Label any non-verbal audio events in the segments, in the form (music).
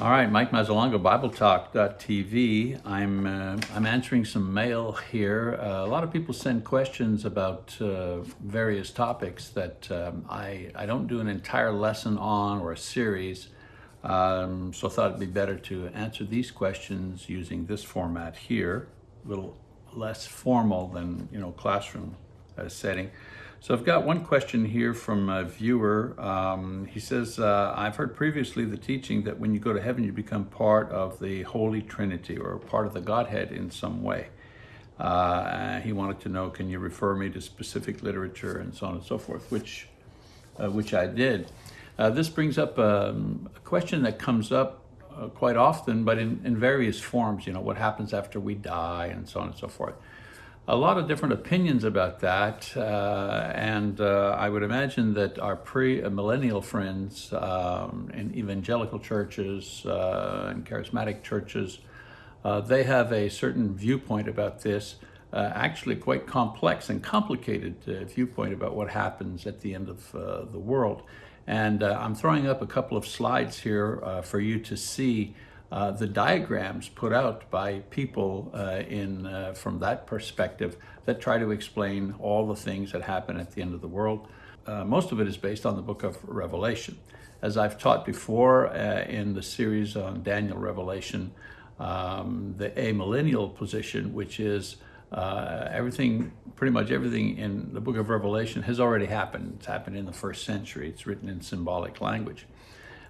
All right, Mike Mazzalongo, BibleTalk.tv. I'm uh, I'm answering some mail here. Uh, a lot of people send questions about uh, various topics that um, I I don't do an entire lesson on or a series. Um, so I thought it'd be better to answer these questions using this format here, a little less formal than you know classroom uh, setting. So I've got one question here from a viewer. Um, he says, uh, I've heard previously the teaching that when you go to heaven, you become part of the Holy Trinity or part of the Godhead in some way. Uh, he wanted to know, can you refer me to specific literature and so on and so forth, which, uh, which I did. Uh, this brings up um, a question that comes up uh, quite often, but in, in various forms, you know, what happens after we die and so on and so forth a lot of different opinions about that, uh, and uh, I would imagine that our pre-millennial friends um, in evangelical churches uh, and charismatic churches, uh, they have a certain viewpoint about this, uh, actually quite complex and complicated uh, viewpoint about what happens at the end of the world. And I'm throwing up a couple of slides here for you to see uh, the diagrams put out by people uh, in uh, from that perspective that try to explain all the things that happen at the end of the world. Uh, most of it is based on the book of Revelation. As I've taught before uh, in the series on Daniel Revelation, um, the amillennial position, which is uh, everything, pretty much everything in the book of Revelation has already happened. It's happened in the first century. It's written in symbolic language.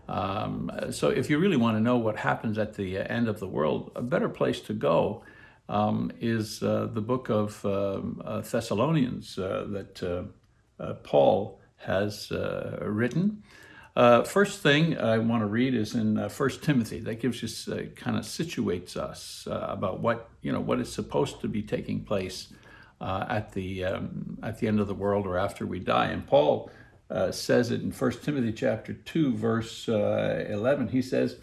Um, so if you really want to know what happens at the end of the world, a better place to go um, is uh, the book of um, uh, Thessalonians uh, that uh, uh, Paul has uh, written. first thing I want to read is in uh, First Timothy. That gives us kind of situates us about what you know what is supposed to be taking place at the um, at the end of the world or after we die. And Paul uh, says it in 1 Timothy chapter 2, verse uh, 11. He says,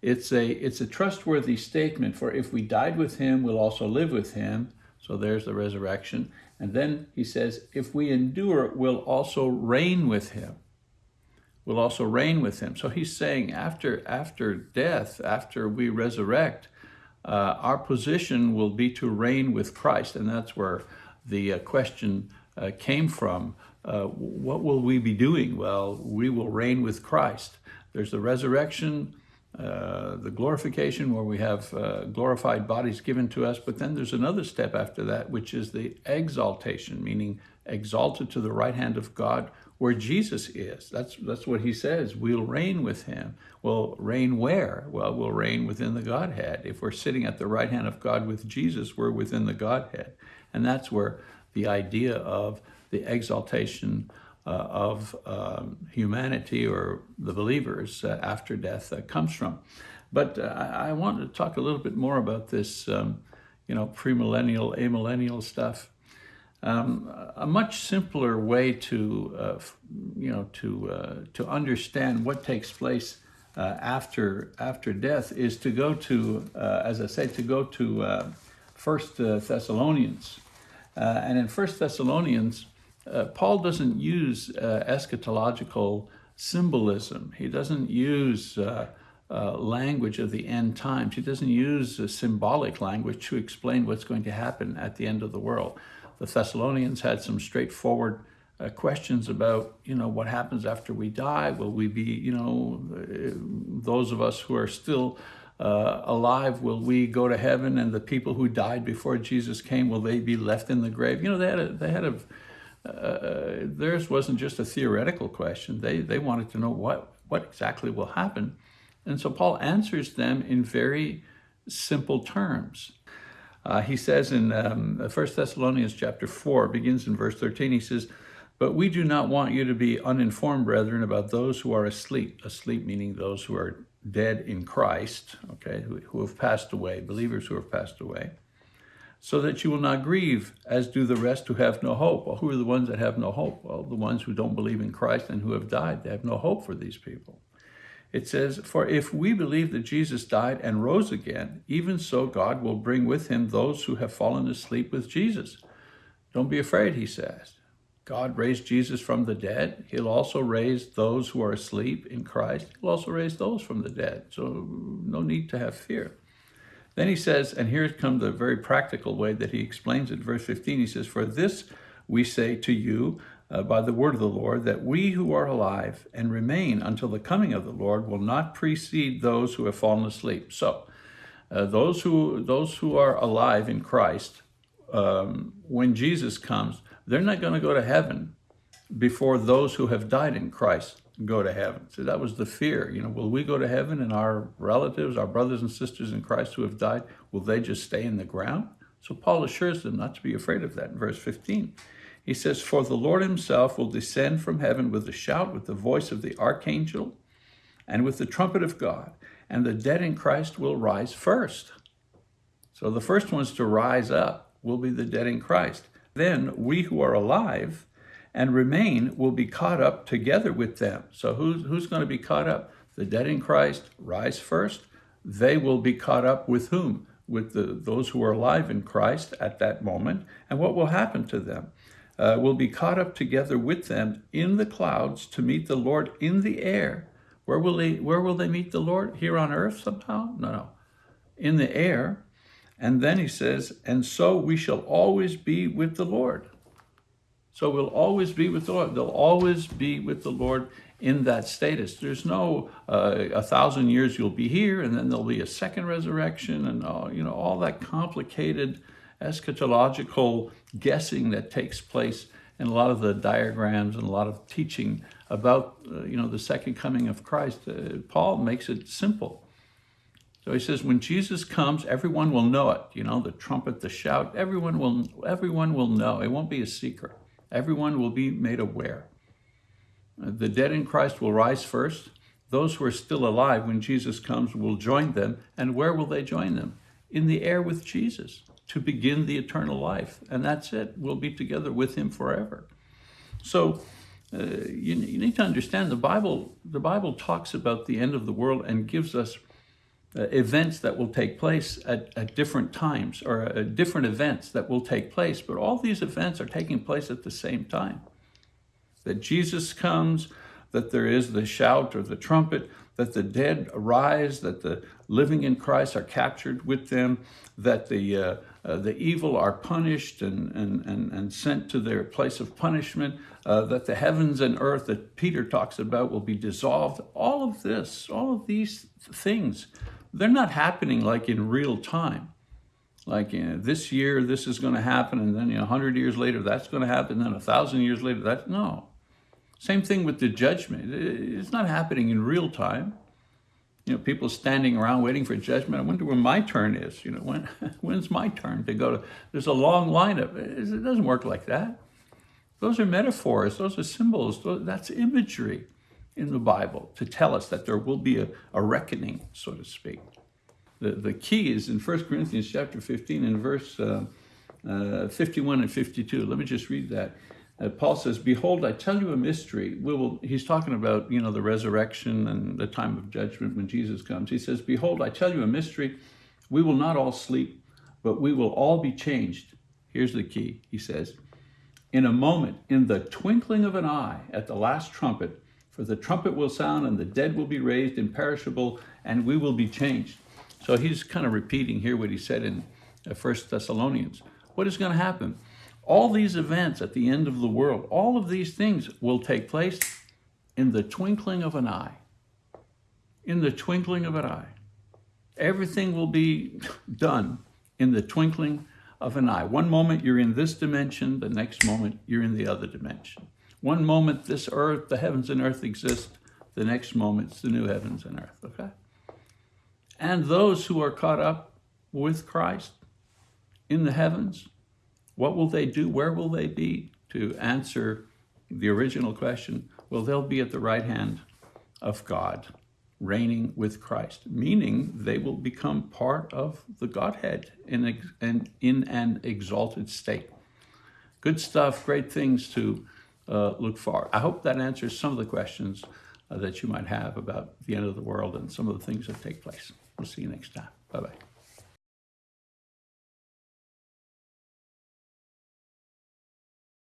it's a, it's a trustworthy statement, for if we died with him, we'll also live with him. So there's the resurrection. And then he says, if we endure, we'll also reign with him. We'll also reign with him. So he's saying after, after death, after we resurrect, uh, our position will be to reign with Christ. And that's where the uh, question uh, came from. Uh, what will we be doing? Well, we will reign with Christ. There's the resurrection, uh, the glorification where we have uh, glorified bodies given to us, but then there's another step after that, which is the exaltation, meaning exalted to the right hand of God where Jesus is. That's, that's what he says. We'll reign with him. Well, reign where? Well, we'll reign within the Godhead. If we're sitting at the right hand of God with Jesus, we're within the Godhead. And that's where the idea of the exaltation uh, of um, humanity or the believers uh, after death uh, comes from. But uh, I, I want to talk a little bit more about this, um, you know, premillennial, amillennial stuff. Um, a much simpler way to, uh, you know, to uh, to understand what takes place after after death is to go to, as I say, to go to First Thessalonians, and in First Thessalonians uh, Paul doesn't use uh, eschatological symbolism. He doesn't use uh, uh language of the end times. He doesn't use symbolic language to explain what's going to happen at the end of the world. The Thessalonians had some straightforward uh, questions about, you know, what happens after we die? Will we be, you know, those of us who are still uh, alive, will we go to heaven? And the people who died before Jesus came, will they be left in the grave? You know, they had a, they had a uh, theirs wasn't just a theoretical question. They, they wanted to know what, what exactly will happen. And so Paul answers them in very simple terms. Uh, he says in um, 1 Thessalonians chapter 4, begins in verse 13, he says, But we do not want you to be uninformed, brethren, about those who are asleep. Asleep meaning those who are dead in Christ, okay, who, who have passed away, believers who have passed away so that you will not grieve, as do the rest who have no hope. Well, who are the ones that have no hope? Well, the ones who don't believe in Christ and who have died. They have no hope for these people. It says, For if we believe that Jesus died and rose again, even so God will bring with him those who have fallen asleep with Jesus. Don't be afraid, he says. God raised Jesus from the dead. He'll also raise those who are asleep in Christ. He'll also raise those from the dead. So no need to have fear. Then he says, and here comes the very practical way that he explains it. Verse 15, he says, For this we say to you uh, by the word of the Lord, that we who are alive and remain until the coming of the Lord will not precede those who have fallen asleep. So uh, those, who, those who are alive in Christ, um, when Jesus comes, they're not going to go to heaven before those who have died in Christ go to heaven. So that was the fear. You know, will we go to heaven and our relatives, our brothers and sisters in Christ who have died, will they just stay in the ground? So Paul assures them not to be afraid of that in verse 15. He says, For the Lord himself will descend from heaven with a shout, with the voice of the archangel, and with the trumpet of God, and the dead in Christ will rise first. So the first ones to rise up will be the dead in Christ. Then we who are alive and remain will be caught up together with them. So who's, who's going to be caught up? The dead in Christ rise first. They will be caught up with whom? With the, those who are alive in Christ at that moment. And what will happen to them? Uh, will be caught up together with them in the clouds to meet the Lord in the air. Where will they, where will they meet the Lord? Here on earth somehow? No, no. In the air. And then he says, and so we shall always be with the Lord. So we'll always be with the Lord. They'll always be with the Lord in that status. There's no uh, a thousand years you'll be here, and then there'll be a second resurrection, and all, you know all that complicated eschatological guessing that takes place in a lot of the diagrams and a lot of teaching about uh, you know the second coming of Christ. Uh, Paul makes it simple. So he says, when Jesus comes, everyone will know it. You know, the trumpet, the shout, everyone will, everyone will know. It won't be a secret. Everyone will be made aware. The dead in Christ will rise first. Those who are still alive when Jesus comes will join them. And where will they join them? In the air with Jesus to begin the eternal life. And that's it. We'll be together with him forever. So uh, you, you need to understand the Bible, the Bible talks about the end of the world and gives us uh, events that will take place at, at different times or uh, different events that will take place, but all these events are taking place at the same time. That Jesus comes, that there is the shout or the trumpet, that the dead arise, that the living in Christ are captured with them, that the, uh, uh, the evil are punished and, and, and, and sent to their place of punishment, uh, that the heavens and earth that Peter talks about will be dissolved. All of this, all of these things they're not happening like in real time. Like you know, this year, this is going to happen, and then you know, 100 years later, that's going to happen, and then a thousand years later, that no. Same thing with the judgment. It's not happening in real time. You know, people standing around waiting for judgment. I wonder when my turn is. You know, when (laughs) when's my turn to go to? There's a long lineup. It doesn't work like that. Those are metaphors. Those are symbols. That's imagery in the Bible to tell us that there will be a, a reckoning, so to speak. The, the key is in 1 Corinthians chapter 15 and verse uh, uh, 51 and 52. Let me just read that. Uh, Paul says, Behold, I tell you a mystery. We will, he's talking about, you know, the resurrection and the time of judgment when Jesus comes. He says, Behold, I tell you a mystery. We will not all sleep, but we will all be changed. Here's the key, he says. In a moment, in the twinkling of an eye, at the last trumpet, for the trumpet will sound and the dead will be raised imperishable and we will be changed. So he's kind of repeating here what he said in uh, First Thessalonians. What is going to happen? All these events at the end of the world, all of these things will take place in the twinkling of an eye. In the twinkling of an eye. Everything will be (laughs) done in the twinkling of an eye. One moment you're in this dimension, the next moment you're in the other dimension. One moment this earth, the heavens and earth exist. The next moment it's the new heavens and earth, okay? And those who are caught up with Christ in the heavens, what will they do? Where will they be? To answer the original question, well, they'll be at the right hand of God, reigning with Christ, meaning they will become part of the Godhead in, an exalted state. Good stuff, great things to uh, look for. I hope that answers some of the questions uh, that you might have about the end of the world and some of the things that take place. We'll see you next time. Bye-bye.